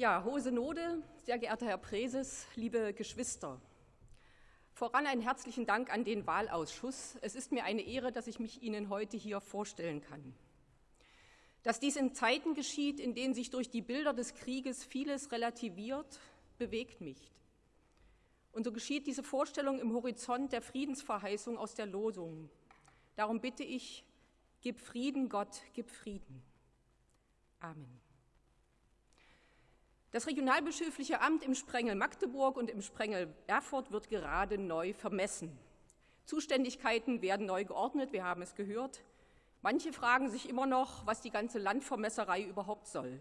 Ja, Hohe Synode, sehr geehrter Herr Präses, liebe Geschwister. Voran einen herzlichen Dank an den Wahlausschuss. Es ist mir eine Ehre, dass ich mich Ihnen heute hier vorstellen kann. Dass dies in Zeiten geschieht, in denen sich durch die Bilder des Krieges vieles relativiert, bewegt mich. Und so geschieht diese Vorstellung im Horizont der Friedensverheißung aus der Losung. Darum bitte ich, gib Frieden, Gott, gib Frieden. Amen. Das regionalbischöfliche Amt im Sprengel Magdeburg und im Sprengel Erfurt wird gerade neu vermessen. Zuständigkeiten werden neu geordnet, wir haben es gehört. Manche fragen sich immer noch, was die ganze Landvermesserei überhaupt soll.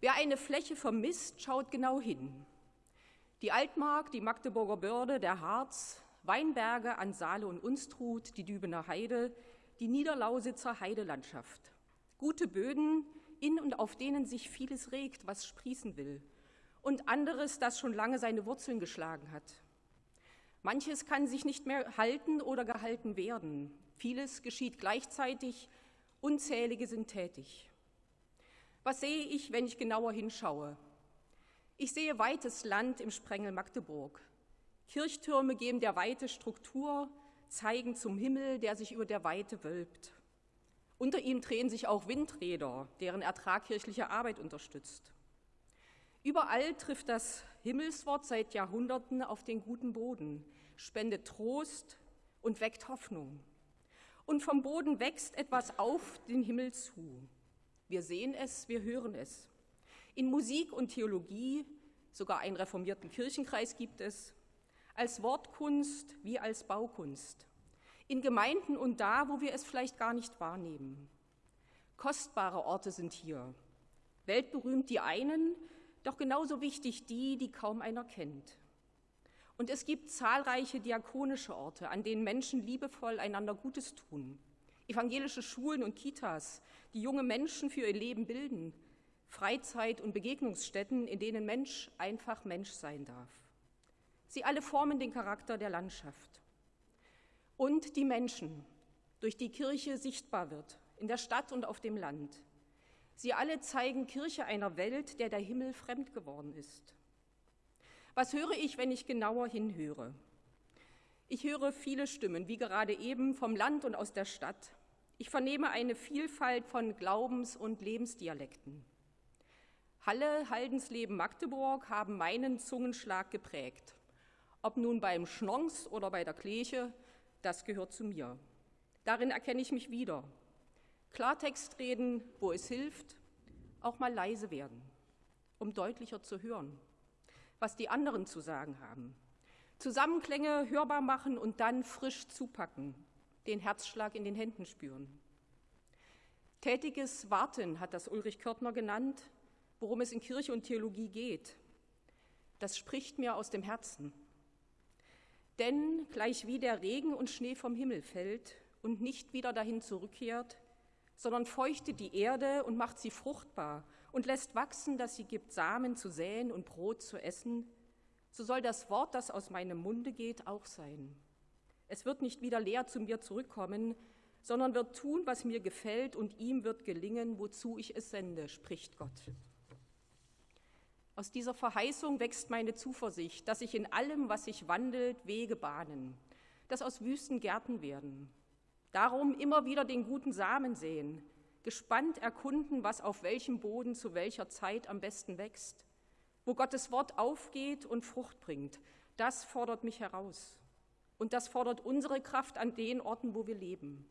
Wer eine Fläche vermisst, schaut genau hin. Die Altmark, die Magdeburger Börde, der Harz, Weinberge an Saale und Unstrut, die Dübener Heide, die Niederlausitzer Heidelandschaft. Gute Böden, in und auf denen sich vieles regt, was sprießen will, und anderes, das schon lange seine Wurzeln geschlagen hat. Manches kann sich nicht mehr halten oder gehalten werden. Vieles geschieht gleichzeitig, unzählige sind tätig. Was sehe ich, wenn ich genauer hinschaue? Ich sehe weites Land im Sprengel Magdeburg. Kirchtürme geben der Weite Struktur, zeigen zum Himmel, der sich über der Weite wölbt. Unter ihm drehen sich auch Windräder, deren Ertrag kirchliche Arbeit unterstützt. Überall trifft das Himmelswort seit Jahrhunderten auf den guten Boden, spendet Trost und weckt Hoffnung. Und vom Boden wächst etwas auf den Himmel zu. Wir sehen es, wir hören es. In Musik und Theologie, sogar einen reformierten Kirchenkreis gibt es, als Wortkunst wie als Baukunst in Gemeinden und da, wo wir es vielleicht gar nicht wahrnehmen. Kostbare Orte sind hier, weltberühmt die einen, doch genauso wichtig die, die kaum einer kennt. Und es gibt zahlreiche diakonische Orte, an denen Menschen liebevoll einander Gutes tun. Evangelische Schulen und Kitas, die junge Menschen für ihr Leben bilden. Freizeit- und Begegnungsstätten, in denen Mensch einfach Mensch sein darf. Sie alle formen den Charakter der Landschaft und die Menschen, durch die Kirche sichtbar wird, in der Stadt und auf dem Land. Sie alle zeigen Kirche einer Welt, der der Himmel fremd geworden ist. Was höre ich, wenn ich genauer hinhöre? Ich höre viele Stimmen, wie gerade eben vom Land und aus der Stadt. Ich vernehme eine Vielfalt von Glaubens- und Lebensdialekten. Halle, Haldensleben, Magdeburg haben meinen Zungenschlag geprägt. Ob nun beim Schnons oder bei der Kleche, das gehört zu mir. Darin erkenne ich mich wieder. Klartext reden, wo es hilft, auch mal leise werden, um deutlicher zu hören, was die anderen zu sagen haben. Zusammenklänge hörbar machen und dann frisch zupacken, den Herzschlag in den Händen spüren. Tätiges Warten hat das Ulrich Körtner genannt, worum es in Kirche und Theologie geht. Das spricht mir aus dem Herzen. Denn gleich wie der Regen und Schnee vom Himmel fällt und nicht wieder dahin zurückkehrt, sondern feuchtet die Erde und macht sie fruchtbar und lässt wachsen, dass sie gibt Samen zu säen und Brot zu essen, so soll das Wort, das aus meinem Munde geht, auch sein. Es wird nicht wieder leer zu mir zurückkommen, sondern wird tun, was mir gefällt, und ihm wird gelingen, wozu ich es sende, spricht Gott. Aus dieser Verheißung wächst meine Zuversicht, dass sich in allem, was sich wandelt, Wege bahnen, dass aus Wüsten Gärten werden. Darum immer wieder den guten Samen sehen, gespannt erkunden, was auf welchem Boden zu welcher Zeit am besten wächst. Wo Gottes Wort aufgeht und Frucht bringt, das fordert mich heraus. Und das fordert unsere Kraft an den Orten, wo wir leben.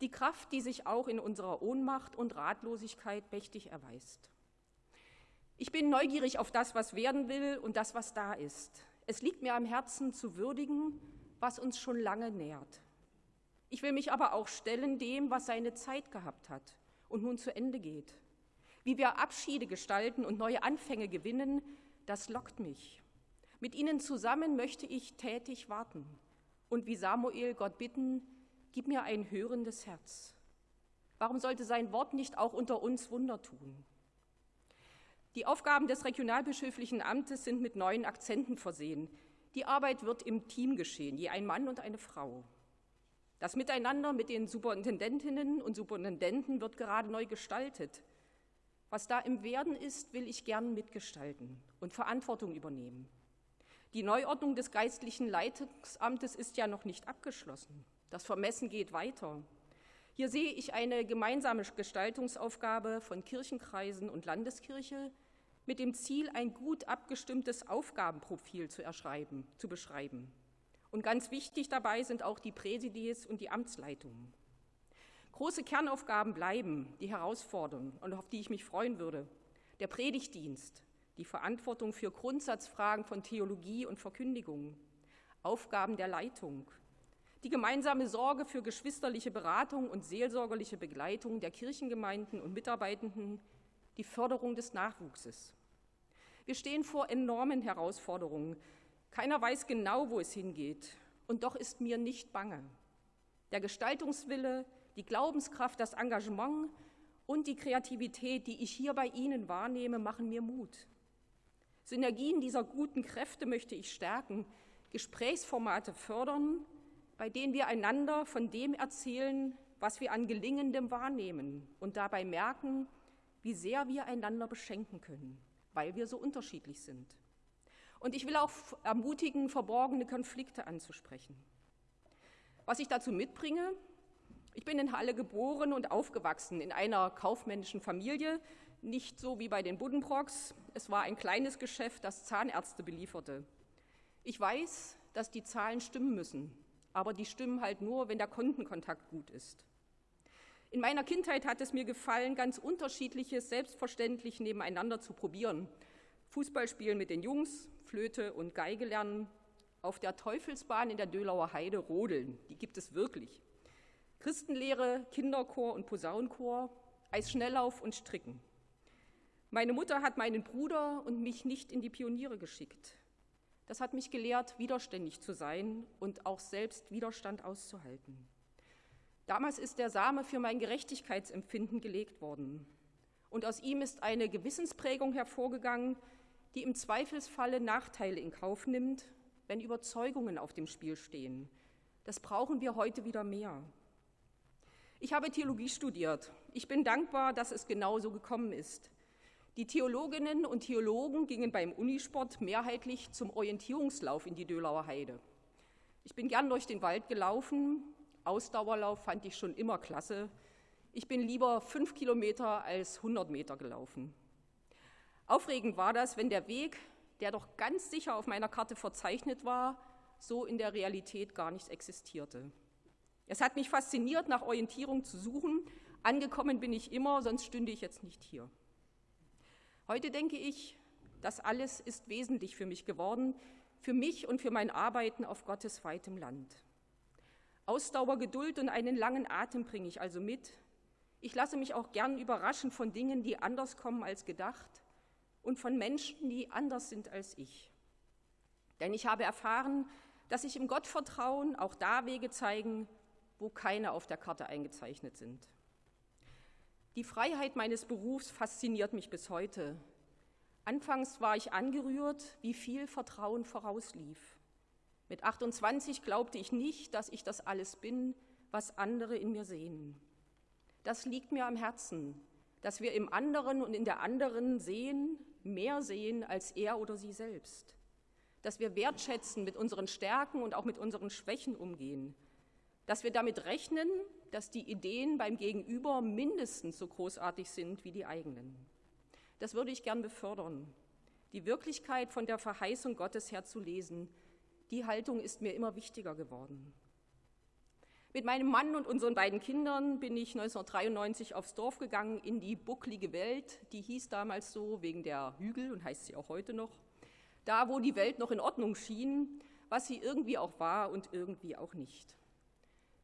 Die Kraft, die sich auch in unserer Ohnmacht und Ratlosigkeit mächtig erweist. Ich bin neugierig auf das, was werden will und das, was da ist. Es liegt mir am Herzen zu würdigen, was uns schon lange nährt. Ich will mich aber auch stellen dem, was seine Zeit gehabt hat und nun zu Ende geht. Wie wir Abschiede gestalten und neue Anfänge gewinnen, das lockt mich. Mit ihnen zusammen möchte ich tätig warten und wie Samuel Gott bitten, gib mir ein hörendes Herz. Warum sollte sein Wort nicht auch unter uns Wunder tun? Die Aufgaben des regionalbischöflichen Amtes sind mit neuen Akzenten versehen. Die Arbeit wird im Team geschehen, je ein Mann und eine Frau. Das Miteinander mit den Superintendentinnen und Superintendenten wird gerade neu gestaltet. Was da im Werden ist, will ich gern mitgestalten und Verantwortung übernehmen. Die Neuordnung des geistlichen Leitungsamtes ist ja noch nicht abgeschlossen. Das Vermessen geht weiter. Hier sehe ich eine gemeinsame Gestaltungsaufgabe von Kirchenkreisen und Landeskirche mit dem Ziel, ein gut abgestimmtes Aufgabenprofil zu, erschreiben, zu beschreiben. Und ganz wichtig dabei sind auch die Präsidies und die Amtsleitungen. Große Kernaufgaben bleiben, die herausfordern und auf die ich mich freuen würde. Der Predigtdienst, die Verantwortung für Grundsatzfragen von Theologie und Verkündigung, Aufgaben der Leitung, die gemeinsame Sorge für geschwisterliche Beratung und seelsorgerliche Begleitung der Kirchengemeinden und Mitarbeitenden, die Förderung des Nachwuchses. Wir stehen vor enormen Herausforderungen. Keiner weiß genau, wo es hingeht. Und doch ist mir nicht bange. Der Gestaltungswille, die Glaubenskraft, das Engagement und die Kreativität, die ich hier bei Ihnen wahrnehme, machen mir Mut. Synergien dieser guten Kräfte möchte ich stärken, Gesprächsformate fördern bei denen wir einander von dem erzählen, was wir an Gelingendem wahrnehmen und dabei merken, wie sehr wir einander beschenken können, weil wir so unterschiedlich sind. Und ich will auch ermutigen, verborgene Konflikte anzusprechen. Was ich dazu mitbringe, ich bin in Halle geboren und aufgewachsen in einer kaufmännischen Familie, nicht so wie bei den Buddenbrocks. Es war ein kleines Geschäft, das Zahnärzte belieferte. Ich weiß, dass die Zahlen stimmen müssen aber die stimmen halt nur, wenn der Kontenkontakt gut ist. In meiner Kindheit hat es mir gefallen, ganz unterschiedliches selbstverständlich nebeneinander zu probieren. Fußball spielen mit den Jungs, Flöte und Geige lernen, auf der Teufelsbahn in der Dölauer Heide rodeln, die gibt es wirklich. Christenlehre, Kinderchor und Posaunenchor, Eisschnelllauf und Stricken. Meine Mutter hat meinen Bruder und mich nicht in die Pioniere geschickt. Das hat mich gelehrt, widerständig zu sein und auch selbst Widerstand auszuhalten. Damals ist der Same für mein Gerechtigkeitsempfinden gelegt worden. Und aus ihm ist eine Gewissensprägung hervorgegangen, die im Zweifelsfalle Nachteile in Kauf nimmt, wenn Überzeugungen auf dem Spiel stehen. Das brauchen wir heute wieder mehr. Ich habe Theologie studiert. Ich bin dankbar, dass es genauso gekommen ist. Die Theologinnen und Theologen gingen beim Unisport mehrheitlich zum Orientierungslauf in die Dölauer Heide. Ich bin gern durch den Wald gelaufen. Ausdauerlauf fand ich schon immer klasse. Ich bin lieber fünf Kilometer als 100 Meter gelaufen. Aufregend war das, wenn der Weg, der doch ganz sicher auf meiner Karte verzeichnet war, so in der Realität gar nicht existierte. Es hat mich fasziniert, nach Orientierung zu suchen. Angekommen bin ich immer, sonst stünde ich jetzt nicht hier. Heute denke ich, das alles ist wesentlich für mich geworden, für mich und für mein Arbeiten auf Gottes weitem Land. Ausdauer, Geduld und einen langen Atem bringe ich also mit. Ich lasse mich auch gern überraschen von Dingen, die anders kommen als gedacht und von Menschen, die anders sind als ich. Denn ich habe erfahren, dass sich im Gottvertrauen auch da Wege zeigen, wo keine auf der Karte eingezeichnet sind. Die Freiheit meines Berufs fasziniert mich bis heute. Anfangs war ich angerührt, wie viel Vertrauen vorauslief. Mit 28 glaubte ich nicht, dass ich das alles bin, was andere in mir sehen. Das liegt mir am Herzen, dass wir im anderen und in der anderen sehen, mehr sehen als er oder sie selbst. Dass wir wertschätzen, mit unseren Stärken und auch mit unseren Schwächen umgehen. Dass wir damit rechnen, dass die Ideen beim Gegenüber mindestens so großartig sind wie die eigenen. Das würde ich gern befördern. Die Wirklichkeit von der Verheißung Gottes her zu lesen, die Haltung ist mir immer wichtiger geworden. Mit meinem Mann und unseren beiden Kindern bin ich 1993 aufs Dorf gegangen, in die bucklige Welt, die hieß damals so wegen der Hügel und heißt sie auch heute noch. Da, wo die Welt noch in Ordnung schien, was sie irgendwie auch war und irgendwie auch nicht.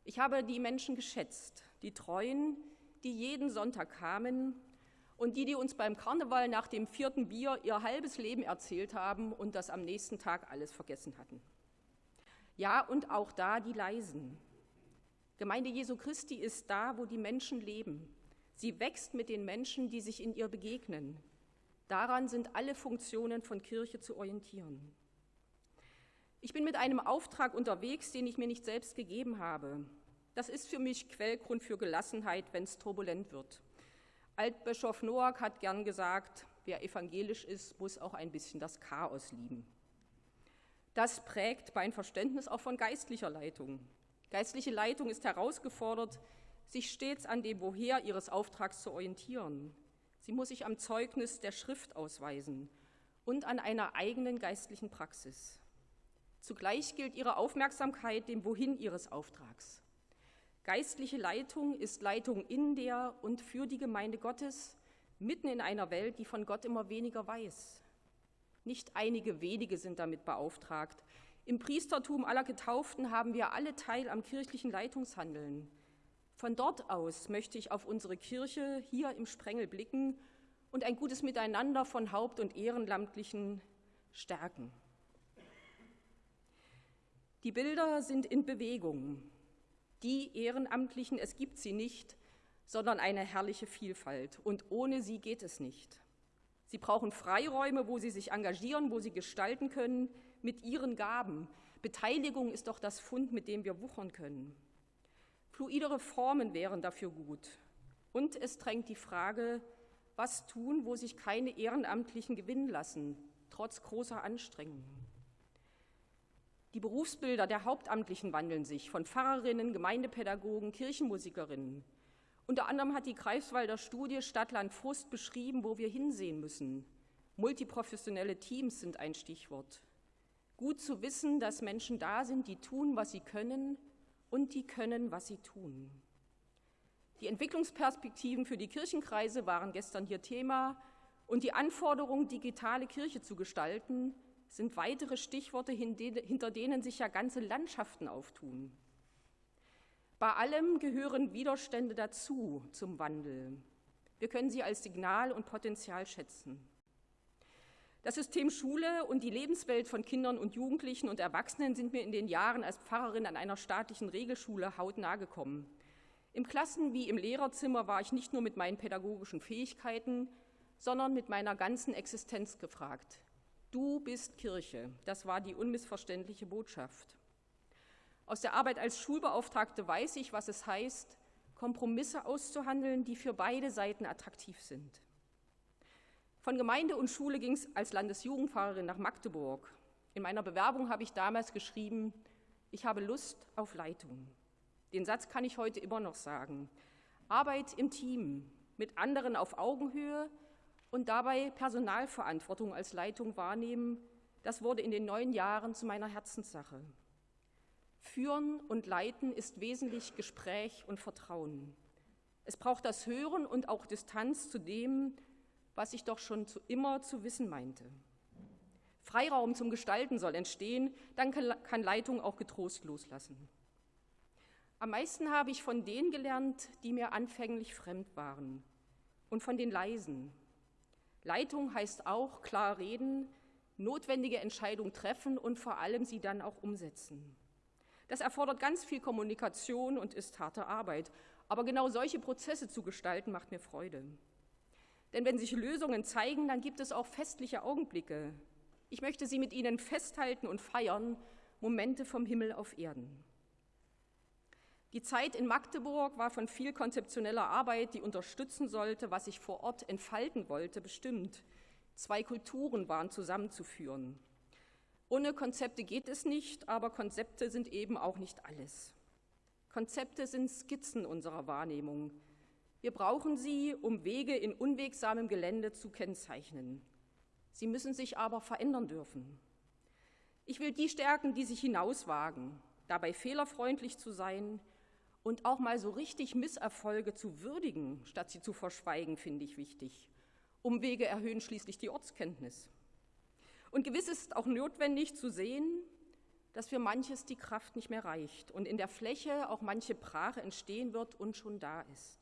Ich habe die Menschen geschätzt, die Treuen, die jeden Sonntag kamen und die, die uns beim Karneval nach dem vierten Bier ihr halbes Leben erzählt haben und das am nächsten Tag alles vergessen hatten. Ja, und auch da die Leisen. Gemeinde Jesu Christi ist da, wo die Menschen leben. Sie wächst mit den Menschen, die sich in ihr begegnen. Daran sind alle Funktionen von Kirche zu orientieren. Ich bin mit einem Auftrag unterwegs, den ich mir nicht selbst gegeben habe. Das ist für mich Quellgrund für Gelassenheit, wenn es turbulent wird. Altbischof Noack hat gern gesagt, wer evangelisch ist, muss auch ein bisschen das Chaos lieben. Das prägt mein Verständnis auch von geistlicher Leitung. Geistliche Leitung ist herausgefordert, sich stets an dem Woher ihres Auftrags zu orientieren. Sie muss sich am Zeugnis der Schrift ausweisen und an einer eigenen geistlichen Praxis. Zugleich gilt ihre Aufmerksamkeit dem Wohin ihres Auftrags. Geistliche Leitung ist Leitung in der und für die Gemeinde Gottes, mitten in einer Welt, die von Gott immer weniger weiß. Nicht einige wenige sind damit beauftragt. Im Priestertum aller Getauften haben wir alle Teil am kirchlichen Leitungshandeln. Von dort aus möchte ich auf unsere Kirche hier im Sprengel blicken und ein gutes Miteinander von Haupt- und Ehrenamtlichen stärken. Die Bilder sind in Bewegung. Die Ehrenamtlichen, es gibt sie nicht, sondern eine herrliche Vielfalt. Und ohne sie geht es nicht. Sie brauchen Freiräume, wo sie sich engagieren, wo sie gestalten können mit ihren Gaben. Beteiligung ist doch das Fund, mit dem wir wuchern können. Fluidere Formen wären dafür gut. Und es drängt die Frage, was tun, wo sich keine Ehrenamtlichen gewinnen lassen, trotz großer Anstrengungen. Die Berufsbilder der Hauptamtlichen wandeln sich, von Pfarrerinnen, Gemeindepädagogen, Kirchenmusikerinnen. Unter anderem hat die Greifswalder Studie Stadtland Frust beschrieben, wo wir hinsehen müssen. Multiprofessionelle Teams sind ein Stichwort. Gut zu wissen, dass Menschen da sind, die tun, was sie können und die können, was sie tun. Die Entwicklungsperspektiven für die Kirchenkreise waren gestern hier Thema und die Anforderung, digitale Kirche zu gestalten, sind weitere Stichworte, hinter denen sich ja ganze Landschaften auftun. Bei allem gehören Widerstände dazu zum Wandel. Wir können sie als Signal und Potenzial schätzen. Das System Schule und die Lebenswelt von Kindern und Jugendlichen und Erwachsenen sind mir in den Jahren als Pfarrerin an einer staatlichen Regelschule hautnah gekommen. Im Klassen- wie im Lehrerzimmer war ich nicht nur mit meinen pädagogischen Fähigkeiten, sondern mit meiner ganzen Existenz gefragt. Du bist Kirche. Das war die unmissverständliche Botschaft. Aus der Arbeit als Schulbeauftragte weiß ich, was es heißt, Kompromisse auszuhandeln, die für beide Seiten attraktiv sind. Von Gemeinde und Schule ging es als Landesjugendfahrerin nach Magdeburg. In meiner Bewerbung habe ich damals geschrieben, ich habe Lust auf Leitung. Den Satz kann ich heute immer noch sagen. Arbeit im Team, mit anderen auf Augenhöhe, und dabei Personalverantwortung als Leitung wahrnehmen, das wurde in den neun Jahren zu meiner Herzenssache. Führen und Leiten ist wesentlich Gespräch und Vertrauen. Es braucht das Hören und auch Distanz zu dem, was ich doch schon zu, immer zu wissen meinte. Freiraum zum Gestalten soll entstehen, dann kann Leitung auch getrost loslassen. Am meisten habe ich von denen gelernt, die mir anfänglich fremd waren und von den Leisen, Leitung heißt auch klar reden, notwendige Entscheidungen treffen und vor allem sie dann auch umsetzen. Das erfordert ganz viel Kommunikation und ist harte Arbeit. Aber genau solche Prozesse zu gestalten, macht mir Freude. Denn wenn sich Lösungen zeigen, dann gibt es auch festliche Augenblicke. Ich möchte sie mit Ihnen festhalten und feiern, Momente vom Himmel auf Erden. Die Zeit in Magdeburg war von viel konzeptioneller Arbeit, die unterstützen sollte, was ich vor Ort entfalten wollte, bestimmt. Zwei Kulturen waren zusammenzuführen. Ohne Konzepte geht es nicht, aber Konzepte sind eben auch nicht alles. Konzepte sind Skizzen unserer Wahrnehmung. Wir brauchen sie, um Wege in unwegsamem Gelände zu kennzeichnen. Sie müssen sich aber verändern dürfen. Ich will die stärken, die sich hinauswagen, dabei fehlerfreundlich zu sein, und auch mal so richtig Misserfolge zu würdigen, statt sie zu verschweigen, finde ich wichtig. Umwege erhöhen schließlich die Ortskenntnis. Und gewiss ist auch notwendig zu sehen, dass für manches die Kraft nicht mehr reicht und in der Fläche auch manche Brache entstehen wird und schon da ist.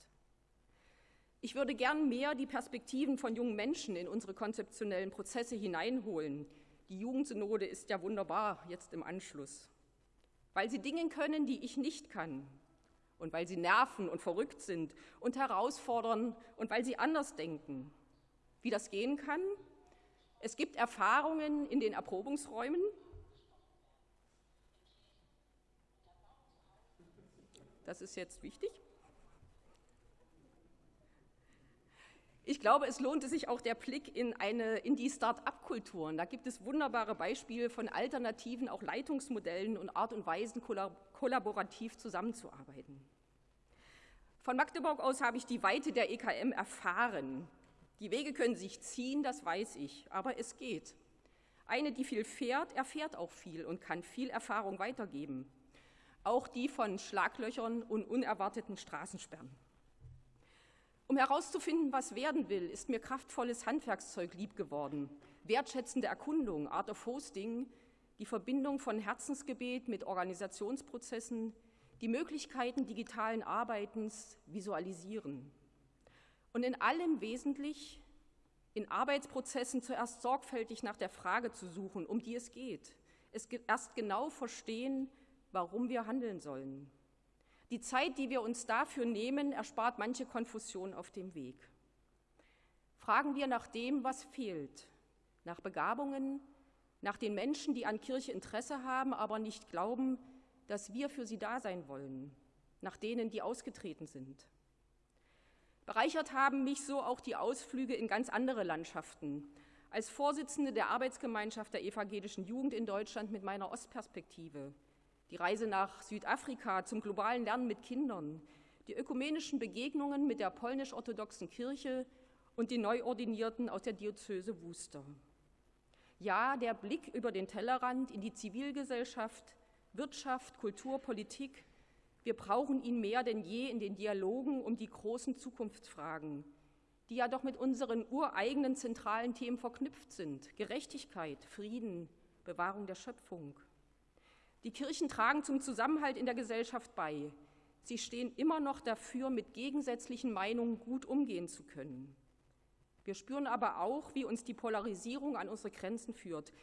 Ich würde gern mehr die Perspektiven von jungen Menschen in unsere konzeptionellen Prozesse hineinholen. Die Jugendsynode ist ja wunderbar jetzt im Anschluss, weil sie Dinge können, die ich nicht kann, und weil sie nerven und verrückt sind und herausfordern und weil sie anders denken. Wie das gehen kann? Es gibt Erfahrungen in den Erprobungsräumen. Das ist jetzt wichtig. Ich glaube, es lohnte sich auch der Blick in, eine, in die Start-up-Kulturen. Da gibt es wunderbare Beispiele von alternativen, auch Leitungsmodellen und Art und Weisen, kollaborativ zusammenzuarbeiten. Von Magdeburg aus habe ich die Weite der EKM erfahren. Die Wege können sich ziehen, das weiß ich, aber es geht. Eine, die viel fährt, erfährt auch viel und kann viel Erfahrung weitergeben. Auch die von Schlaglöchern und unerwarteten Straßensperren. Um herauszufinden, was werden will, ist mir kraftvolles Handwerkszeug lieb geworden. Wertschätzende Erkundung, Art of Hosting, die Verbindung von Herzensgebet mit Organisationsprozessen, die Möglichkeiten digitalen Arbeitens visualisieren. Und in allem wesentlich in Arbeitsprozessen zuerst sorgfältig nach der Frage zu suchen, um die es geht. Es erst genau verstehen, warum wir handeln sollen. Die Zeit, die wir uns dafür nehmen, erspart manche Konfusion auf dem Weg. Fragen wir nach dem, was fehlt, nach Begabungen, nach den Menschen, die an Kirche Interesse haben, aber nicht glauben, dass wir für sie da sein wollen, nach denen, die ausgetreten sind. Bereichert haben mich so auch die Ausflüge in ganz andere Landschaften. Als Vorsitzende der Arbeitsgemeinschaft der evangelischen Jugend in Deutschland mit meiner Ostperspektive die Reise nach Südafrika zum globalen Lernen mit Kindern, die ökumenischen Begegnungen mit der polnisch-orthodoxen Kirche und die Neuordinierten aus der Diözese Wuster. Ja, der Blick über den Tellerrand in die Zivilgesellschaft, Wirtschaft, Kultur, Politik, wir brauchen ihn mehr denn je in den Dialogen um die großen Zukunftsfragen, die ja doch mit unseren ureigenen zentralen Themen verknüpft sind. Gerechtigkeit, Frieden, Bewahrung der Schöpfung. Die Kirchen tragen zum Zusammenhalt in der Gesellschaft bei. Sie stehen immer noch dafür, mit gegensätzlichen Meinungen gut umgehen zu können. Wir spüren aber auch, wie uns die Polarisierung an unsere Grenzen führt.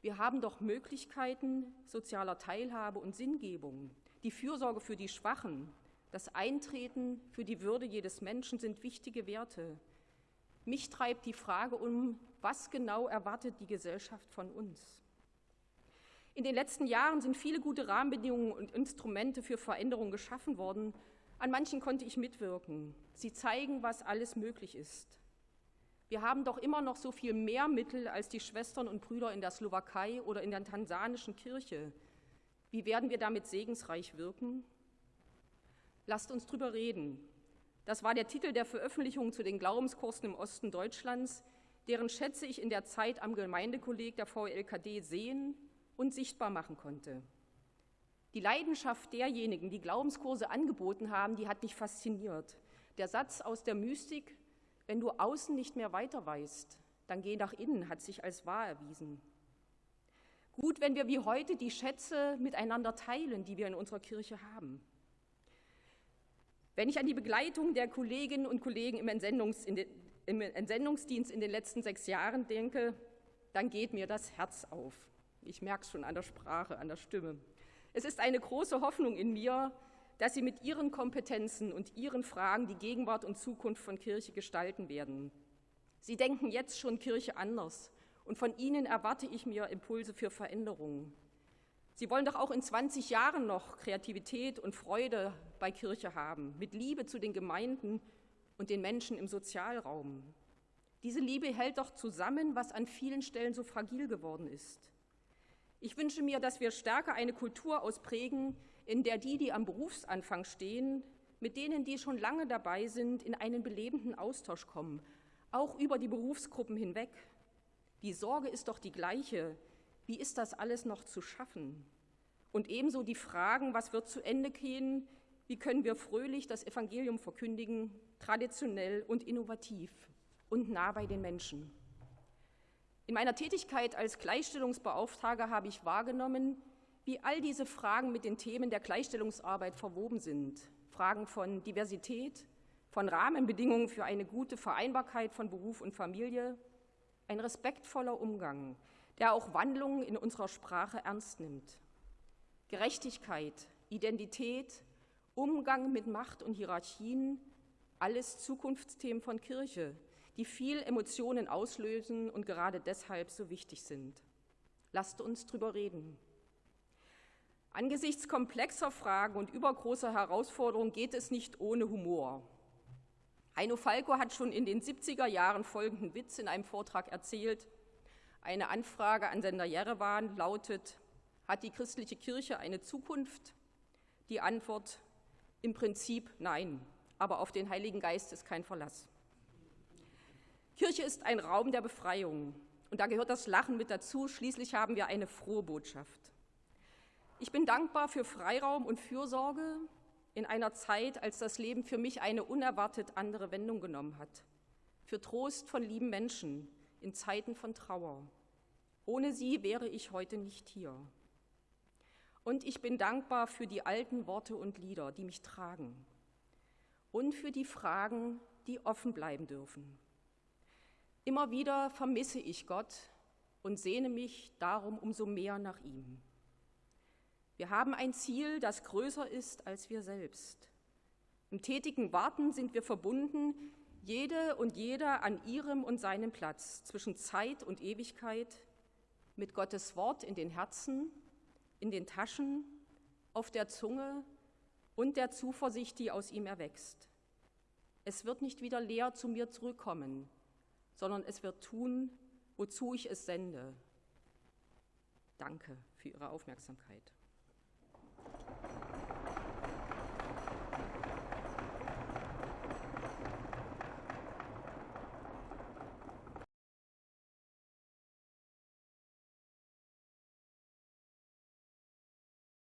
Wir haben doch Möglichkeiten sozialer Teilhabe und Sinngebung. Die Fürsorge für die Schwachen, das Eintreten für die Würde jedes Menschen sind wichtige Werte. Mich treibt die Frage um, was genau erwartet die Gesellschaft von uns? In den letzten Jahren sind viele gute Rahmenbedingungen und Instrumente für Veränderung geschaffen worden. An manchen konnte ich mitwirken. Sie zeigen, was alles möglich ist. Wir haben doch immer noch so viel mehr Mittel als die Schwestern und Brüder in der Slowakei oder in der tansanischen Kirche. Wie werden wir damit segensreich wirken? Lasst uns drüber reden. Das war der Titel der Veröffentlichung zu den Glaubenskursen im Osten Deutschlands, deren Schätze ich in der Zeit am Gemeindekolleg der VLKD sehen und sichtbar machen konnte. Die Leidenschaft derjenigen, die Glaubenskurse angeboten haben, die hat mich fasziniert. Der Satz aus der Mystik, wenn du außen nicht mehr weiter weißt, dann geh nach innen, hat sich als wahr erwiesen. Gut, wenn wir wie heute die Schätze miteinander teilen, die wir in unserer Kirche haben. Wenn ich an die Begleitung der Kolleginnen und Kollegen im, Entsendungs in den, im Entsendungsdienst in den letzten sechs Jahren denke, dann geht mir das Herz auf. Ich merke es schon an der Sprache, an der Stimme. Es ist eine große Hoffnung in mir, dass Sie mit Ihren Kompetenzen und Ihren Fragen die Gegenwart und Zukunft von Kirche gestalten werden. Sie denken jetzt schon Kirche anders und von Ihnen erwarte ich mir Impulse für Veränderungen. Sie wollen doch auch in 20 Jahren noch Kreativität und Freude bei Kirche haben, mit Liebe zu den Gemeinden und den Menschen im Sozialraum. Diese Liebe hält doch zusammen, was an vielen Stellen so fragil geworden ist. Ich wünsche mir, dass wir stärker eine Kultur ausprägen, in der die, die am Berufsanfang stehen, mit denen, die schon lange dabei sind, in einen belebenden Austausch kommen, auch über die Berufsgruppen hinweg. Die Sorge ist doch die gleiche. Wie ist das alles noch zu schaffen? Und ebenso die Fragen, was wird zu Ende gehen? Wie können wir fröhlich das Evangelium verkündigen, traditionell und innovativ und nah bei den Menschen? In meiner Tätigkeit als Gleichstellungsbeauftragter habe ich wahrgenommen, wie all diese Fragen mit den Themen der Gleichstellungsarbeit verwoben sind. Fragen von Diversität, von Rahmenbedingungen für eine gute Vereinbarkeit von Beruf und Familie, ein respektvoller Umgang, der auch Wandlungen in unserer Sprache ernst nimmt. Gerechtigkeit, Identität, Umgang mit Macht und Hierarchien, alles Zukunftsthemen von Kirche, die viel Emotionen auslösen und gerade deshalb so wichtig sind. Lasst uns drüber reden. Angesichts komplexer Fragen und übergroßer Herausforderungen geht es nicht ohne Humor. Heino Falco hat schon in den 70er Jahren folgenden Witz in einem Vortrag erzählt. Eine Anfrage an Sender Jerewan lautet, hat die christliche Kirche eine Zukunft? Die Antwort, im Prinzip nein, aber auf den Heiligen Geist ist kein Verlass. Kirche ist ein Raum der Befreiung und da gehört das Lachen mit dazu. Schließlich haben wir eine frohe Botschaft. Ich bin dankbar für Freiraum und Fürsorge in einer Zeit, als das Leben für mich eine unerwartet andere Wendung genommen hat. Für Trost von lieben Menschen in Zeiten von Trauer. Ohne sie wäre ich heute nicht hier. Und ich bin dankbar für die alten Worte und Lieder, die mich tragen. Und für die Fragen, die offen bleiben dürfen. Immer wieder vermisse ich Gott und sehne mich darum umso mehr nach ihm. Wir haben ein Ziel, das größer ist als wir selbst. Im tätigen Warten sind wir verbunden, jede und jeder an ihrem und seinem Platz zwischen Zeit und Ewigkeit, mit Gottes Wort in den Herzen, in den Taschen, auf der Zunge und der Zuversicht, die aus ihm erwächst. Es wird nicht wieder leer zu mir zurückkommen, sondern es wird tun, wozu ich es sende. Danke für Ihre Aufmerksamkeit.